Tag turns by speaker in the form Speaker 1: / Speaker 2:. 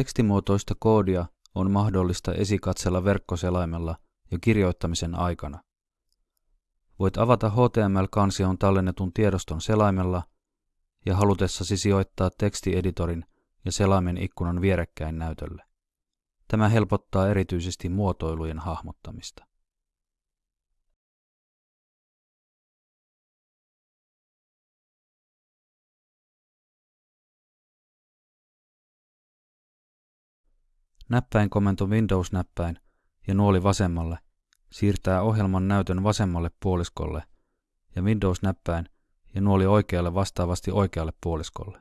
Speaker 1: Tekstimuotoista koodia on mahdollista esikatsella verkkoselaimella jo kirjoittamisen aikana. Voit avata HTML-kansion tallennetun tiedoston selaimella ja halutessasi sijoittaa tekstieditorin ja selaimen ikkunan vierekkäin näytölle. Tämä helpottaa erityisesti muotoilujen hahmottamista. Näppäinkomento Windows-näppäin ja nuoli vasemmalle siirtää ohjelman näytön vasemmalle puoliskolle ja Windows-näppäin ja nuoli oikealle vastaavasti oikealle puoliskolle.